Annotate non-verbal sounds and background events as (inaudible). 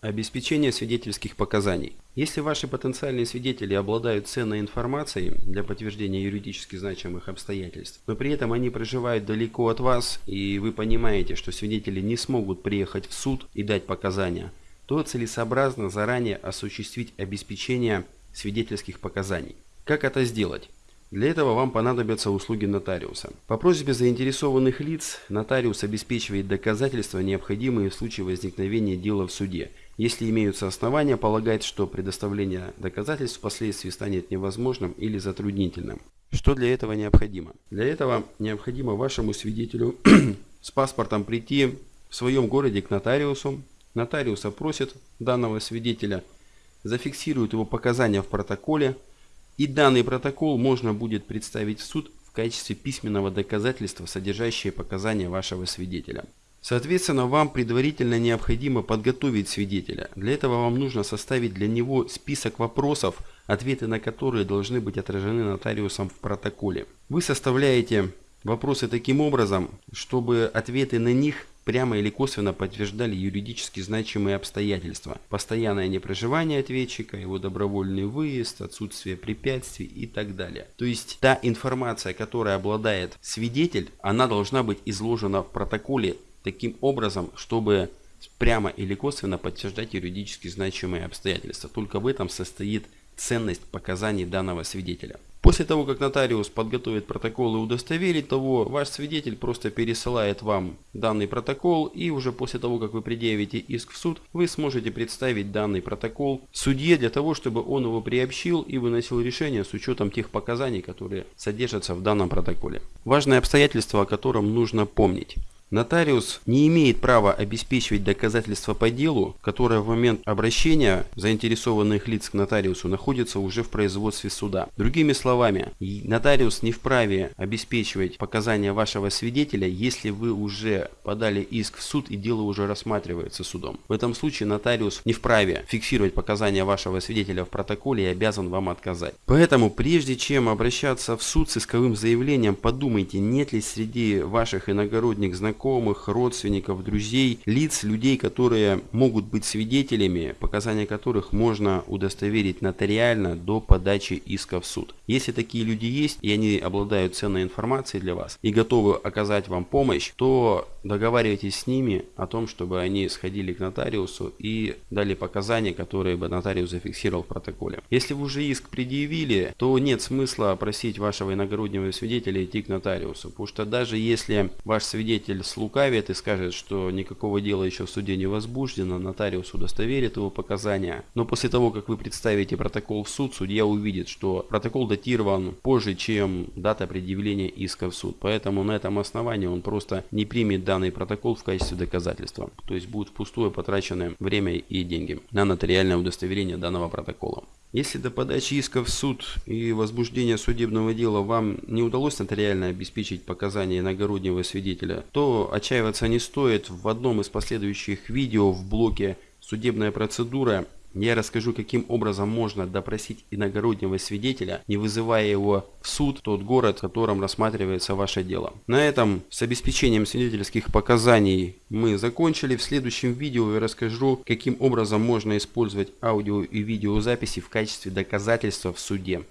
Обеспечение свидетельских показаний. Если ваши потенциальные свидетели обладают ценной информацией для подтверждения юридически значимых обстоятельств, но при этом они проживают далеко от вас, и вы понимаете, что свидетели не смогут приехать в суд и дать показания, то целесообразно заранее осуществить обеспечение свидетельских показаний. Как это сделать? Для этого вам понадобятся услуги нотариуса. По просьбе заинтересованных лиц нотариус обеспечивает доказательства, необходимые в случае возникновения дела в суде – если имеются основания полагать, что предоставление доказательств впоследствии станет невозможным или затруднительным. Что для этого необходимо? Для этого необходимо вашему свидетелю (clears throat) с паспортом прийти в своем городе к нотариусу. Нотариус опросит данного свидетеля, зафиксирует его показания в протоколе, и данный протокол можно будет представить в суд в качестве письменного доказательства, содержащее показания вашего свидетеля. Соответственно, вам предварительно необходимо подготовить свидетеля. Для этого вам нужно составить для него список вопросов, ответы на которые должны быть отражены нотариусом в протоколе. Вы составляете вопросы таким образом, чтобы ответы на них прямо или косвенно подтверждали юридически значимые обстоятельства. Постоянное непроживание ответчика, его добровольный выезд, отсутствие препятствий и так далее. То есть та информация, которой обладает свидетель, она должна быть изложена в протоколе таким образом, чтобы прямо или косвенно подтверждать юридически значимые обстоятельства. Только в этом состоит ценность показаний данного свидетеля. После того, как нотариус подготовит протокол и удостоверит того, ваш свидетель просто пересылает вам данный протокол и уже после того, как вы предъявите иск в суд, вы сможете представить данный протокол судье для того, чтобы он его приобщил и выносил решение с учетом тех показаний, которые содержатся в данном протоколе. Важное обстоятельство, о котором нужно помнить. Нотариус не имеет права обеспечивать доказательства по делу, которое в момент обращения заинтересованных лиц к нотариусу находится уже в производстве суда. Другими словами, нотариус не вправе обеспечивать показания вашего свидетеля, если вы уже подали иск в суд и дело уже рассматривается судом. В этом случае нотариус не вправе фиксировать показания вашего свидетеля в протоколе и обязан вам отказать. Поэтому прежде чем обращаться в суд с исковым заявлением, подумайте, нет ли среди ваших иногородних знакомых знакомых, родственников, друзей, лиц, людей, которые могут быть свидетелями, показания которых можно удостоверить нотариально до подачи иска в суд. Если такие люди есть и они обладают ценной информацией для вас и готовы оказать вам помощь, то договаривайтесь с ними о том, чтобы они сходили к нотариусу и дали показания, которые бы нотариус зафиксировал в протоколе. Если вы уже иск предъявили, то нет смысла просить вашего иногороднего свидетеля идти к нотариусу, потому что даже если ваш свидетель слукавит и скажет, что никакого дела еще в суде не возбуждено, нотариус удостоверит его показания. Но после того, как вы представите протокол в суд, судья увидит, что протокол датирован позже, чем дата предъявления иска в суд. Поэтому на этом основании он просто не примет данный протокол в качестве доказательства. То есть будет впустую потраченное время и деньги на нотариальное удостоверение данного протокола. Если до подачи иска в суд и возбуждения судебного дела вам не удалось нотариально обеспечить показания иногороднего свидетеля, то отчаиваться не стоит. В одном из последующих видео в блоке «Судебная процедура» Я расскажу, каким образом можно допросить иногороднего свидетеля, не вызывая его в суд, тот город, в котором рассматривается ваше дело. На этом с обеспечением свидетельских показаний мы закончили. В следующем видео я расскажу, каким образом можно использовать аудио и видеозаписи в качестве доказательства в суде.